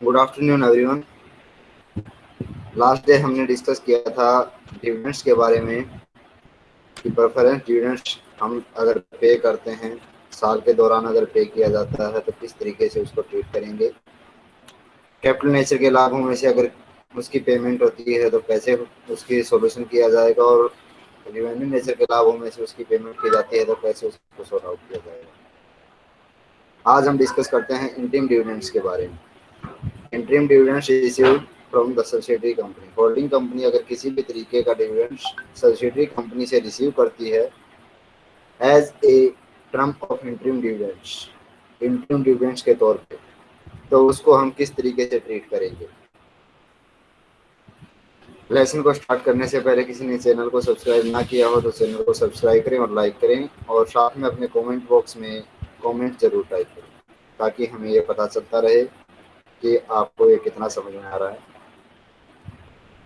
Good afternoon everyone last day हमने discuss किया था डिविडेंड्स के बारे में कि प्रेफरेंस डिविडेंड्स हम अगर पे करते हैं, साल के दौरान अगर पे किया जाता है तो किस तरीके से उसको ट्रीट करेंगे? कैपिटल नेचर के लाभों में से अगर उसकी पेमेंट होती है तो कैसे उसकी सॉल्यूशन किया जाएगा और रिवेन्यू नेचर के लाभों में से उसकी पेमेंट की जाती है तो कैसे उसको सॉर्ट आउट किया जाएगा? आज हम डिस्कस करते हैं इंटीम डिविडेंड्स के बारे में। Interim dividends received from the subsidiary company holding company अगर किसी भी तरीके का डिविडेंड सब्सिडरी कंपनी से रिसीव करती है as a term of interim dividends interim dividends के तौर पे तो उसको हम किस तरीके से ट्रीट करेंगे? लेसन को स्टार्ट करने से पहले किसी ने चैनल को सब्सक्राइब ना किया हो तो चैनल को सब्सक्राइब करें और लाइक करें और साथ में अपने कमेंट बॉक्स में कमेंट ज़रूर टाइप करें, ताकि हमें ये पता चलता रहे। कि आपको ये कितना समझ में आ रहा है।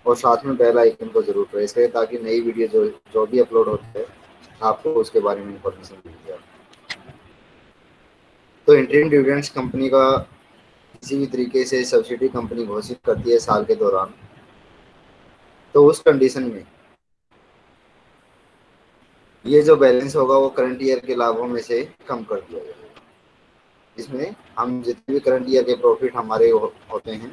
और साथ में बेल आइकन को ज़रूर प्रेस करें ताकि नई वीडियो जो जो भी अपलोड होती है, आपको उसके बारे में इंफॉर्मेशन मिल जाए। तो इंटरिम डिविडेंड्स कंपनी का किसी भी तरीके से सब्सिडी कंपनी घोषित करती है साल के दौरान। तो उस कंडीशन में ये जो बैलेंस होगा वो करंट ईयर के लाभों में से कम कर दिया जाएगा इसमें हम जितने भी करंट ईयर के प्रॉफिट हमारे हो, होते हैं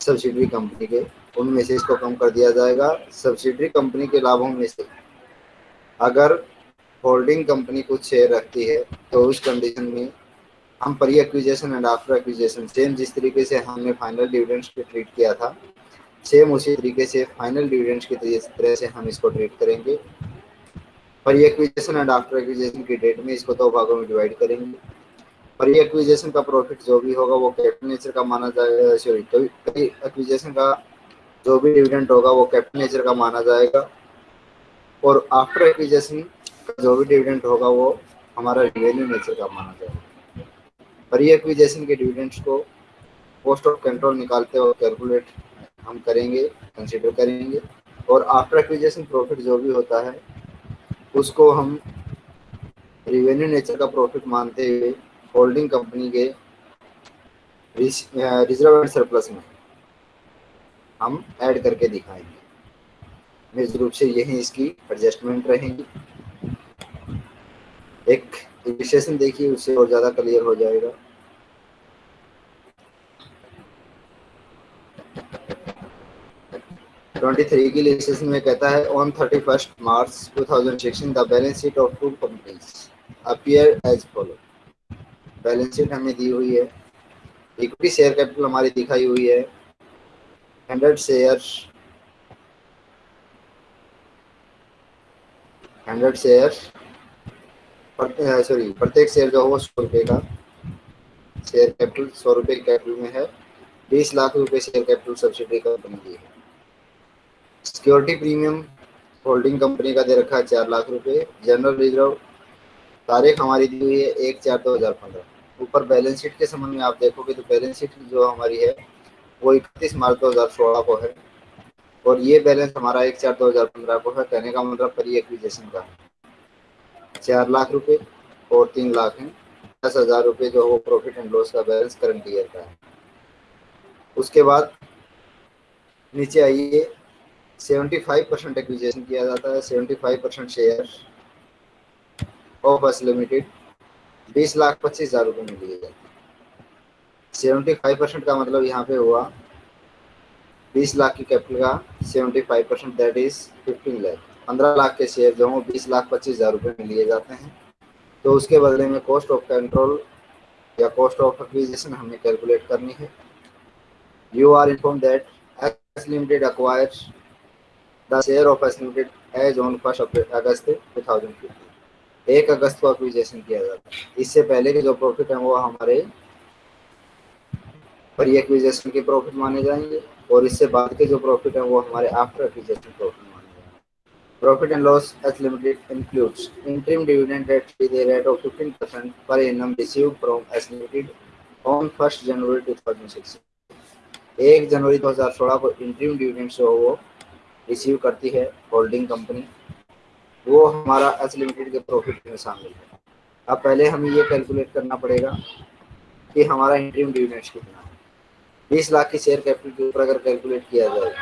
सब्सिडरी कंपनी के उनमें से इसको कम कर दिया जाएगा। सब्सिडरी कंपनी के लाभों में से अगर होल्डिंग कंपनी कुछ शेयर रखती है तो उस कंडीशन में हम pre acquisition and after acquisition same जिस तरीके से हमने फाइनल डिविडेंड्स पे ट्रीट किया था सेम उसी तरीके से फाइनल डिविडेंड्स की तरह से हम इसको ट्रीट करेंगे। Pre acquisition and after acquisition की डेट में इसको दो तो भागों में डिवाइड करेंगे। पर ये एक्विजेशन का प्रॉफिट जो भी होगा, वो कैपिटल नेचर का माना जाएगा सॉरी कभी एक्विजेशन का जो भी डिविडेंड होगा, वो कैपिटल नेचर का माना जाएगा। और आफ्टर एक्विजेशन का जो भी डिविडेंड होगा, वो हमारा रिवेन्यू नेचर का माना जाएगा। पर ये एक्विजेशन के डिविडेंड्स को पोस्ट ऑफ़ कंट्रोल निकालते हुए कैलकुलेट हम करेंगे कंसिडर करेंगे। और आफ्टर एक्विजेशन प्रॉफिट जो भी होता है, उसको हम रिवेन्यू नेचर का प्रॉफिट मानते हुए होल्डिंग कंपनी के रिज़र्व एंड सरप्लस में हम ऐड करके दिखाएँगे। निश्चित रूप से यही इसकी एडजस्टमेंट रहेगी। एक इलिस्ट्रेशन देखिए, उससे और ज़्यादा क्लियर हो जाएगा। ट्वेंटी थ्री की इलिस्ट्रेशन में कहता है on thirty first March two thousand sixteen the balance sheet of two companies appear as follow balance sheet हमें दी हुई है। इक्विटी शेयर कैपिटल हमारी दिखाई हुई है। Hundred share hundred share sorry प्रत्येक शेयर जो हो सौ रुपये का। शेयर कैपिटल सौ रुपये कैपिटल में है। बीस लाख रुपए शेयर कैपिटल सब्सिडी कंपनी की है। सिक्योरिटी प्रीमियम होल्डिंग कंपनी का दे रखा है चार लाख रुपए। जनरल रिज़र्व तारीख हमारी दी हुई है एक चार दो हज़ार पंद्रह। ऊपर बैलेंस शीट के संबंध में आप देखोगे तो बैलेंस शीट जो हमारी है, वो इकतीस मार्च दो हज़ार सोलह को है। और ये बैलेंस हमारा एक चार दो हज़ार पंद्रह को है, कहने का मतलब परी एक्विजेशन का। चार लाख रुपए और तीन लाख हैं। दस हज़ार रुपये जो वो प्रॉफिट एंड लॉस का बैलेंस करंट ईयर का है। उसके बाद नीचे आइए, सेवेंटी फाइव परसेंट एक्विजेशन किया जाता है, seventy five percent share of S limited बीस लाख पच्चीस हज़ार रुपये में लिए। जाते सेवेंटी फाइव परसेंट का मतलब यहाँ पे हुआ। बीस लाख की कैपिटल का seventy five percent that is fifteen lakh पंद्रह लाख के शेयर जो हों, बीस लाख पच्चीस हज़ार रुपये में लिए जाते हैं। तो उसके बदले में कॉस्ट ऑफ़ कंट्रोल या कॉस्ट ऑफ़ एक्विजिशन हमें कैलकुलेट करनी है। You are inform that S limited acquire the share of S limited as on first August two thousand fifteen एक अगस्त को एक्विजेशन किया जाता है इससे पहले के जो प्रॉफिट है वो हमारे प्री एक्विजेशन के प्रॉफिट माने जाएँगे और इससे बाद के जो प्रॉफिट है वो हमारे आफ्टर एक्विजेशन प्रॉफिट माने जाएँगे। Profit and loss as limited includes interim dividend at the rate of 15% per annum received from S limited on first January 2016 एक जनवरी 2016 को इंटरिम डिविडेंड जो वो रिसीव करती है होल्डिंग कंपनी वो हमारा एस लिमिटेड के प्रॉफिट में शामिल है। अब पहले हमें ये कैलकुलेट करना पड़ेगा कि हमारा इंटरिम डिविडेंड्स कितना है। बीस लाख की शेयर कैपिटल के ऊपर अगर कैलकुलेट किया जाए।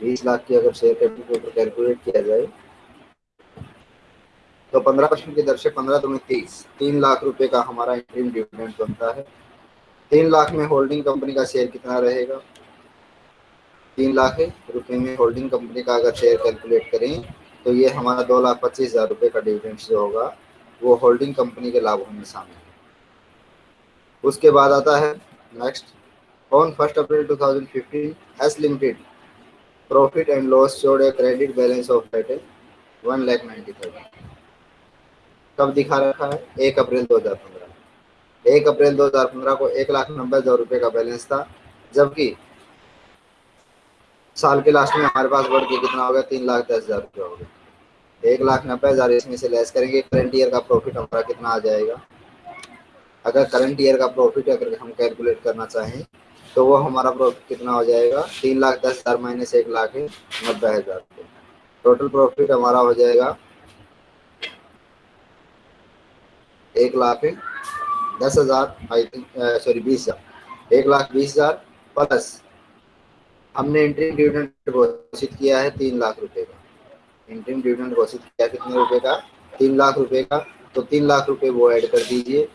बीस लाख की अगर शेयर कैपिटल के ऊपर कैलकुलेट किया जाए तो पंद्रह परसेंट की दर से पंद्रह दूनी तीस, तीन लाख रुपए का हमारा इंटरिम डिविडेंड बनता है। तीन लाख में होल्डिंग कंपनी का शेयर कितना रहेगा? तीन लाख रुपए में होल्डिंग कंपनी का अगर शेयर कैलकुलेट करें तो ये हमारा दो लाख पच्चीस हज़ार रुपए का डिविडेंड जो होगा, वो होल्डिंग कंपनी के लाभों में शामिल है। उसके बाद आता है next on first April 2015 S limited profit and loss showed a credit balance of at one lakh ninety thousand कब दिखा रखा है? एक अप्रैल 2015 एक अप्रैल 2015 को एक लाख नब्बे हज़ार रुपये का बैलेंस था, जबकि साल के लास्ट में हमारे पास बढ़ के कितना हो गया? तीन लाख दस हज़ार रुपये हो गया। एक लाख नब्बे हज़ार इसमें से लेस करेंगे। करंट ईयर का प्रॉफिट हमारा कितना आ जाएगा? अगर करंट ईयर का प्रॉफिट अगर हम कैलकुलेट करना चाहें तो वो हमारा प्रॉफिट कितना हो जाएगा? तीन लाख दस हज़ार माइनस एक लाख नब्बे हज़ार टोटल प्रॉफिट हमारा हो जाएगा एक लाख दस हज़ार आई थिंक सॉरी बीस हज़ार। एक लाख बीस हज़ार प्लस हमने इंटरिम डिविडेंड घोषित किया है तीन लाख रुपए का। इंटरिम डिविडेंड घोषित किया कितने रुपए का? तीन लाख रुपए का। तो तीन लाख रुपए वो ऐड कर दीजिए।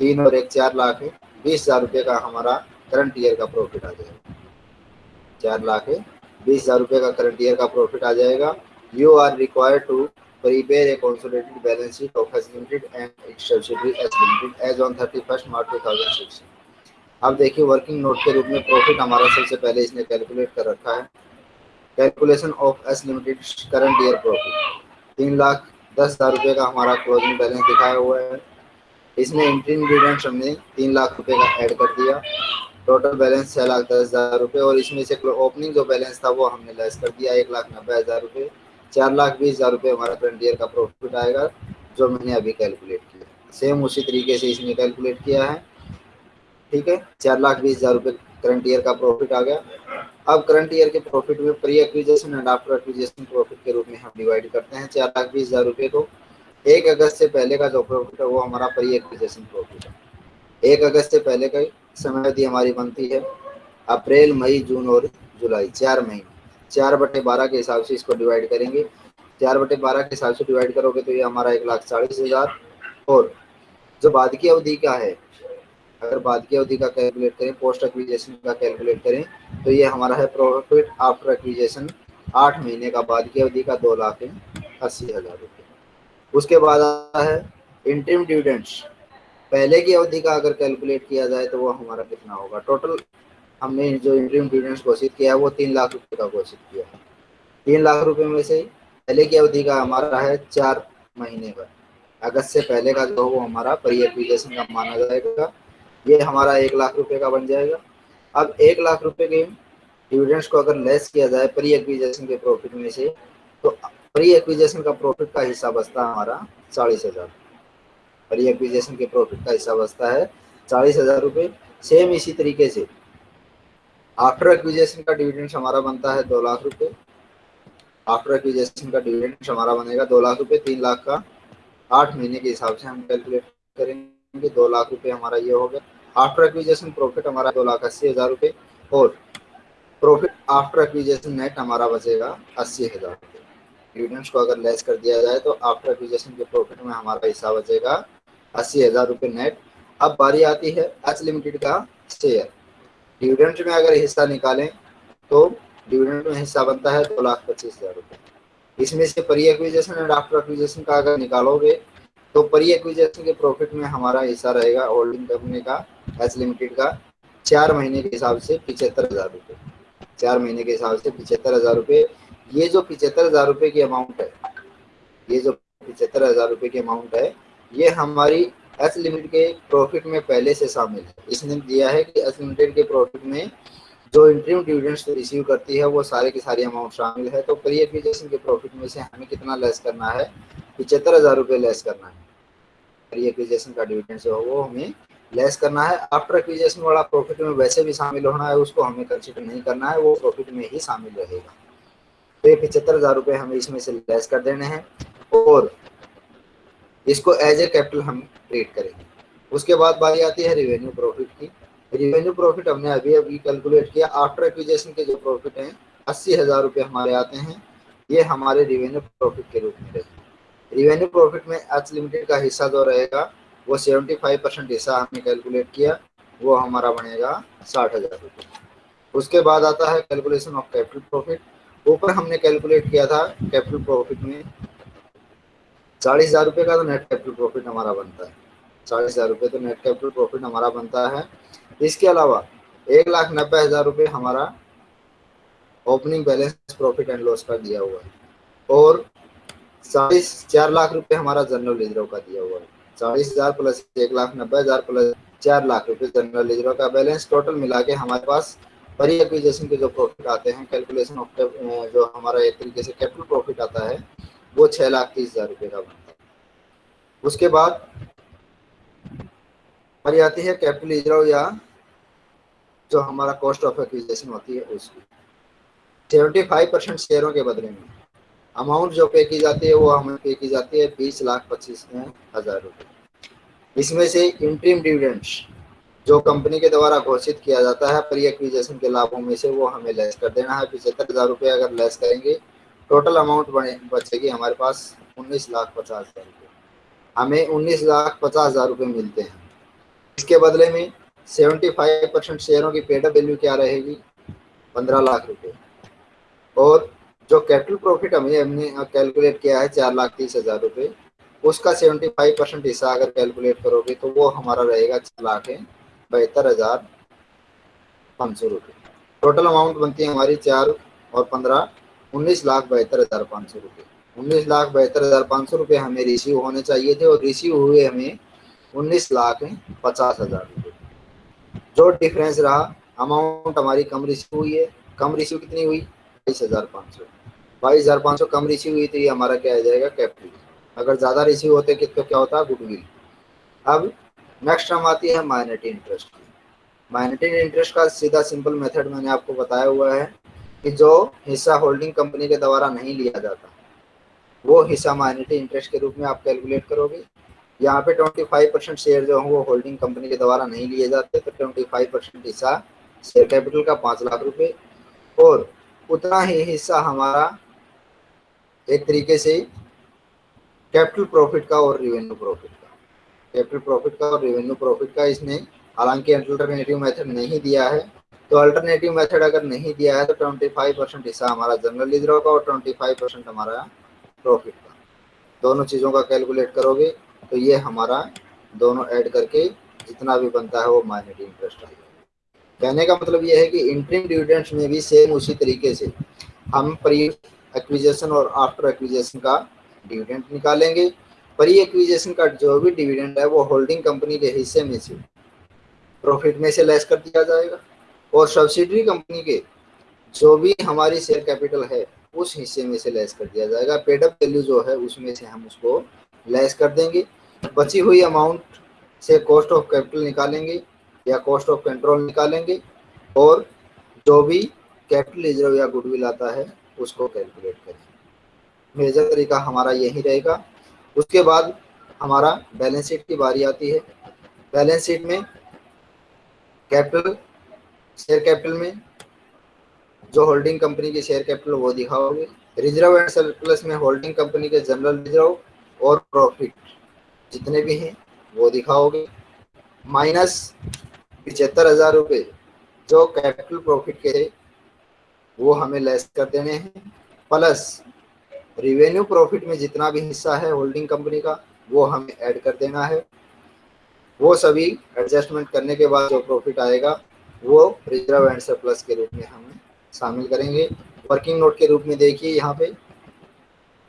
तीन और एक चार लाख है। बीस हज़ार रुपये का हमारा करंट ईयर का प्रॉफिट आ जाएगा। चार लाख है। बीस हज़ार रुपये का करंट ईयर का प्रॉफिट आ जाएगा। You are required to prepare a consolidated balance sheet of S Limited and its subsidiary S Limited as on 31st March 2006. अब देखिए वर्किंग नोट के रूप में प्रॉफिट हमारा सबसे पहले इसने कैलकुलेट कर रखा है। Calculation of S limited current year profit तीन लाख दस हज़ार रुपये का हमारा क्लोजिंग बैलेंस दिखाया हुआ है। इसमें इंट्रीम डिविडेंड हमने तीन लाख रुपये का ऐड कर दिया। टोटल बैलेंस छः लाख दस हज़ार रुपये और इसमें से ओपनिंग जो बैलेंस था वो हमने लेस कर दिया, एक लाख नब्बे हज़ार रुपये। चार लाख बीस हज़ार रुपये हमारा करंट ईयर का प्रॉफिट आएगा, जो मैंने अभी कैलकुलेट किया। सेम उसी तरीके से इसने कैलकुलेट किया है। ठीक है, चार लाख बीस हज़ार रुपये करंट ईयर का प्रॉफिट आ गया। अब करंट ईयर के प्रॉफिट में pre acquisition and after acquisition profit के रूप में हम डिवाइड करते हैं चार लाख बीस हज़ार रुपये को। एक अगस्त से पहले का जो प्रॉफिट है, वो हमारा प्री एक्विजेशन प्रॉफिट है। एक अगस्त से पहले का समय अवधि हमारी बनती है। अप्रैल, मई, जून और जुलाई, चार महीने। चार बटे बारह के हिसाब से इसको डिवाइड करेंगे। चार बटे बारह के हिसाब से डिवाइड करोगे तो ये हमारा एक लाख चालीस हज़ार। और जो बाद की अवधि का है अगर बाद की अवधि का कैलकुलेट करें पोस्ट एक्विजेशन का कैलकुलेट करें तो ये हमारा है प्रॉफिट आफ्टर एक्विजेशन आठ महीने का, बाद की अवधि का दो लाख अस्सी हज़ार रुपये। उसके बाद आता है इंटरिम डिविडेंड्स पहले की अवधि का अगर कैलकुलेट किया जाए तो वो हमारा कितना होगा? टोटल हमने जो इंटरिम डिविडेंड घोषित किया है, वो तीन लाख रुपये का घोषित किया है। तीन लाख रुपये में से पहले की अवधि का हमारा है चार महीने का। अगस्त से पहले का जो वो हमारा परी एप्लीकेशन का माना जाएगा। ये हमारा एक लाख रुपए का बन जाएगा। अब एक लाख रुपए के डिविडेंड्स को अगर लेस किया जाए प्री एक्विजेशन के प्रॉफिट में से तो प्री एक्विजेशन का प्रॉफिट का हिस्सा बचता है हमारा चालीस हज़ार। प्री एक्विजेशन के प्रॉफिट का हिस्सा बचता है चालीस हज़ार रुपये सेम इसी तरीके से आफ्टर एक्विजेशन का डिविडेंड हमारा बनता है दो लाख रुपये आफ्टर एक्विजेशन का डिविडेंड हमारा बनेगा दो लाख रुपये तीन लाख का आठ महीने के हिसाब से हम कैलकुलेट करेंगे, दो लाख रुपये हमारा ये हो गया। आफ्टर एक्विजेशन प्रॉफिट हमारा दो लाख अस्सी हज़ार रुपए और प्रॉफिट आफ्टर एक्विजेशन नेट हमारा बचेगा अस्सी हज़ार रुपये। डिविडेंड्स को अगर लेस कर दिया जाए तो आफ्टर एक्विजेशन के प्रॉफिट में हमारा हिस्सा बचेगा अस्सी हज़ार रुपये नेट अब बारी आती है एच लिमिटेड का शेयर डिविडेंड में अगर हिस्सा निकालें तो डिविडेंड में हिस्सा बनता है दो लाख पच्चीस हज़ार रुपये। इसमें से pre acquisition and after acquisition का अगर निकालोगे तो परी एक्विजेशन के प्रॉफिट में हमारा हिस्सा रहेगा होल्डिंग कंपनी का एच लिमिटेड का, चार महीने के हिसाब से पिछहत्तर हज़ार रुपये। चार महीने के हिसाब से पिछहत्तर हज़ार रुपये। ये जो पिछहत्तर हज़ार रुपये की अमाउंट है, ये जो पिछहत्तर हज़ार रुपये की अमाउंट है, ये हमारी एस लिमिटेड के प्रॉफिट में पहले से शामिल है। इसने दिया है कि एस लिमिटेड के प्रॉफिट में जो इंटरव्यू डिविडेंड्स रिसीव करती है, वो सारे की सारी अमाउंट शामिल है। तो प्री एक्विजेशन के प्रॉफिट में से हमें कितना लेस करना है? पिछहत्तर हज़ार रुपये लेस करना है। एक्विजेशन का डिविडेंड जो है वो हमें लेस करना है। आफ्टर एक्विजेशन वाला प्रॉफिट में वैसे भी शामिल होना है, उसको हमें कंसिडर नहीं करना है, वो प्रॉफिट में ही शामिल रहेगा। तो ये पिछहत्तर हज़ार रुपये हमें इसमें से लेस कर देने हैं और इसको एज ए कैपिटल हम ट्रीट करेंगे। उसके बाद बारी आती है रिवेन्यू प्रॉफिट की। रिवेन्यू प्रॉफिट हमने अभी अभी कैलकुलेट किया। आफ्टर एक्विजेशन के जो प्रॉफिट हैं, अस्सी हज़ार रुपये हमारे आते हैं। ये हमारे रिवेन्यू प्रॉफिट के रूप में रहेगी। रिवेन्यू प्रॉफिट में एच लिमिटेड का हिस्सा जो रहेगा, वो सेवेंटी फाइव परसेंट हिस्सा हमने कैलकुलेट किया, वो हमारा बनेगा साठ हज़ार रुपये। उसके बाद आता है कैलकुलेशन ऑफ़ कैपिटल प्रॉफिट। ऊपर हमने कैलकुलेट किया था कैपिटल प्रॉफिट में, चालीस हज़ार रुपये का तो नेट कैपिटल प्रॉफिट हमारा बनता है। चालीस हज़ार रुपये तो नेट कैपिटल प्रॉफिट हमारा बनता है। इसके अलावा एक लाख नब्बे हज़ार रुपये हमारा opening balance profit and loss का दिया हुआ है। और चालीस चार लाख रुपए हमारा जनरल रिज़र्व का दिया हुआ है। चालीस हज़ार प्लस एक लाख नब्बे हज़ार प्लस चार लाख रुपए जनरल रिज़र्व का बैलेंस टोटल मिला के हमारे पास परी एक्विजेशन के जो प्रॉफिट आते हैं कैलकुलेशन ऑफ़ जो हमारा एक तरीके से कैपिटल प्रॉफिट आता है, वो छह लाख तीस हज़ार रुपये का बनता है। उसके बाद हमारी आती है कैपिटल रिज़र्व या जो हमारा कॉस्ट ऑफ़ एक्विजेशन होती है उसकी। सेवेंटी फाइव परसेंट शेयरों के बदले में। अमाउंट जो पे की जाती है, वो हमें पे की जाती है बीस लाख पच्चीस हज़ार रुपये इसमें से इंट्रीम डिविडेंड्स जो कंपनी के द्वारा घोषित किया जाता है प्री एक्विजेशन के लाभों में से वो हमें लेस कर देना है। पिछहत्तर हज़ार रुपये अगर लेस करेंगे टोटल अमाउंट बचेगी हमारे पास उन्नीस लाख पचास हज़ार रुपये हमें उन्नीस लाख पचास हज़ार रुपये मिलते हैं। इसके बदले में सेवेंटी फाइव परसेंट शेयरों की पेडअप वैल्यू क्या रहेगी? पंद्रह लाख रुपये और जो कैपिटल प्रॉफिट हमें हमने कैलकुलेट किया है चार लाख तीस हज़ार रुपये उसका सेवेंटी फाइव परसेंट हिस्सा अगर कैलकुलेट करोगे तो वो हमारा रहेगा चार लाख बहत्तर हज़ार पाँच सौ रुपये टोटल अमाउंट बनती है हमारी चार और पंद्रह, उन्नीस लाख बहत्तर हज़ार पाँच सौ रुपये उन्नीस लाख बहत्तर हज़ार पाँच सौ रुपये हमें रिसीव होने चाहिए थे और रिसीव हुए हमें उन्नीस लाख पचास हज़ार रुपये जो डिफरेंस रहा अमाउंट हमारी कम रिसीव हुई है। कम रिसीव कितनी हुई? बाईस हज़ार पाँच सौ। बाईस हज़ार पाँच सौ कम रिसीव हुई तो ये हमारा क्या आ जाएगा कैपिटल अगर ज़्यादा रिसीव होते कि तो क्या होता गुडविल अब नेक्स्ट हम आती है माइनरिटी इंटरेस्ट की। माइनरिटी इंटरेस्ट का सीधा सिंपल मेथड मैंने आपको बताया हुआ है कि जो हिस्सा होल्डिंग कंपनी के द्वारा नहीं लिया जाता, वो हिस्सा माइनरिटी इंटरेस्ट के रूप में आप कैलकुलेट करोगे। यहाँ पे 25 परसेंट शेयर जो है, वो होल्डिंग कंपनी के द्वारा नहीं लिए जाते तो 25 परसेंट हिस्सा शेयर कैपिटल का पाँच लाख रुपए। और उतना ही हिस्सा हमारा एक तरीके से कैपिटल प्रॉफिट का और रिवेन्यू प्रॉफिट का। कैपिटल प्रॉफिट का और रिवेन्यू प्रॉफिट का इसने हालाँकि अल्टरनेटिव मेथड नहीं दिया है। तो अल्टरनेटिव मेथड अगर नहीं दिया है तो 25 परसेंट हिस्सा हमारा जनरल रिज़र्व का और 25 परसेंट हमारा प्रॉफिट का। दोनों चीज़ों का कैलकुलेट करोगे तो ये हमारा दोनों ऐड करके जितना भी बनता है वो माइनरिटी इंटरेस्ट आएगा कहने का मतलब यह है कि इंट्रीम डिविडेंट्स में भी सेम उसी तरीके से हम प्री एक्विजेशन और आफ्टर एक्विजेशन का डिविडेंड निकालेंगे। प्री एक्विजेशन का जो भी डिविडेंड है, वो होल्डिंग कंपनी के हिस्से में से प्रॉफिट में से लेस कर दिया जाएगा। और सब्सिडरी कंपनी के जो भी हमारी शेयर कैपिटल है, उस हिस्से में से लेस कर दिया जाएगा। पेडअप वैल्यू जो है, उसमें से हम उसको लेस कर देंगे। बची हुई अमाउंट से कॉस्ट ऑफ़ कैपिटल निकालेंगे या कॉस्ट ऑफ़ कंट्रोल निकालेंगे। और जो भी कैपिटल रिज़र्व या गुडविल आता है उसको कैलकुलेट करेंगे मेजर तरीका हमारा यही रहेगा। उसके बाद हमारा बैलेंस शीट की बारी आती है। बैलेंस शीट में कैपिटल शेयर कैपिटल में जो होल्डिंग कंपनी की शेयर कैपिटल वो दिखाओगे। रिज़र्व एंड सरप्लस में होल्डिंग कंपनी के जनरल रिज़र्व और प्रॉफिट जितने भी हैं, वो दिखाओगे। माइनस पिछहत्तर हज़ार रुपये जो कैपिटल प्रॉफिट के वो हमें लेस कर देने हैं। प्लस रिवेन्यू प्रॉफिट में जितना भी हिस्सा है होल्डिंग कंपनी का, वो हमें ऐड कर देना है। वो सभी एडजस्टमेंट करने के बाद जो प्रॉफिट आएगा, वो रिज़र्व एंड सरप्लस के रूप में हम शामिल करेंगे। वर्किंग नोट के रूप में देखिए यहाँ पे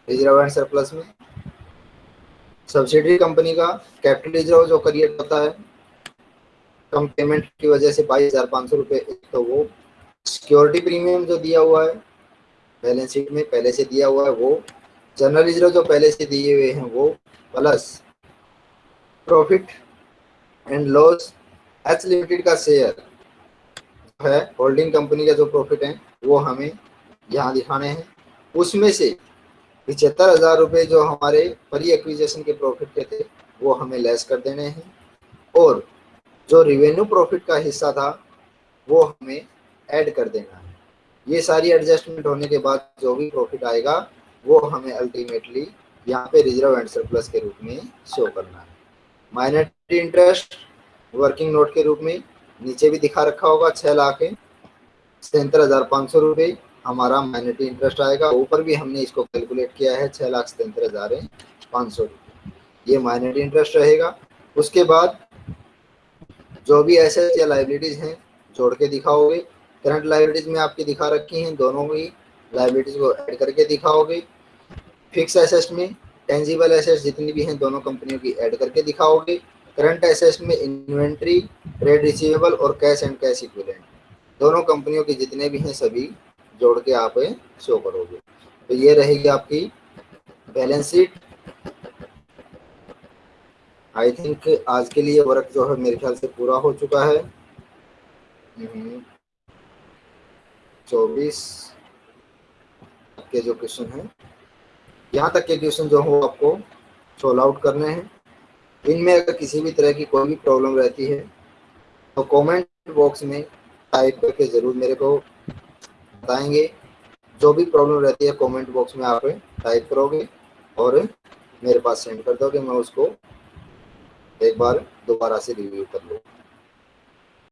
रिज़र्व एंड सरप्लस में। सब्सिडरी कंपनी का कैपिटल रिज़र्व जो क्रिएट होता है कम पेमेंट की वजह से बाईस हज़ार पाँच सौ रुपये तो वो सिक्योरिटी प्रीमियम जो दिया हुआ है, बैलेंस शीट में पहले से दिया हुआ है वो, जनरल रिज़र्व जो पहले से दिए हुए हैं वो, plus profit and loss H limited का शेयर है, होल्डिंग कंपनी का जो प्रॉफिट है, वो हमें यहाँ दिखाने हैं। उसमें से पिछहत्तर हज़ार रुपये जो हमारे परी एक्विजेशन के प्रॉफिट के थे, वो हमें लेस कर देने हैं। और जो रिवेन्यू प्रॉफिट का हिस्सा था, वो हमें ऐड कर देना है। ये सारी एडजस्टमेंट होने के बाद जो भी प्रॉफिट आएगा, वो हमें अल्टीमेटली यहाँ पे रिज़र्व एंड सरप्लस के रूप में शो करना है। माइनॉरिटी इंटरेस्ट वर्किंग नोट के रूप में नीचे भी दिखा रखा होगा छह लाख सैंतर हज़ार पाँच सौ रुपये हमारा माइनॉरिटी इंटरेस्ट आएगा। ऊपर भी हमने इसको कैलकुलेट किया है, छह लाख सतहत्तर हज़ार पाँच सौ रुपये ये माइनॉरिटी इंटरेस्ट रहेगा। उसके बाद जो भी एसेट या लाइबिलिटीज हैं, जोड़ के दिखाओगे। करंट लाइबिलिटीज में आपकी दिखा रखी हैं, दोनों ही लाइबिलिटीज को ऐड करके दिखाओगे। फिक्स एसेट्स में टेंजिबल एसेट्स जितनी भी हैं, दोनों कंपनियों की ऐड करके दिखाओगे। करंट एसेट्स में इन्वेंट्री ट्रेड रिसीवेबल और कैश एंड कैश इक्विलेंट दोनों कंपनियों के जितने भी हैं, सभी जोड़ के आप शो करोगे। तो ये रहेगी आपकी बैलेंस शीट आई थिंक आज के लिए वर्क जो है मेरे ख्याल से पूरा हो चुका है। हम्म। चौबीस के जो क्वेश्चन है, यहाँ तक के क्वेश्चन जो हो आपको सोल्व आउट करने हैं। इनमें अगर किसी भी तरह की कोई भी प्रॉब्लम रहती है तो कमेंट बॉक्स में टाइप करके ज़रूर मेरे को बताएँगे। जो भी प्रॉब्लम रहती है कमेंट बॉक्स में आप टाइप करोगे और मेरे पास सेंड कर दोगे। मैं उसको एक बार दोबारा से रिव्यू कर लूँ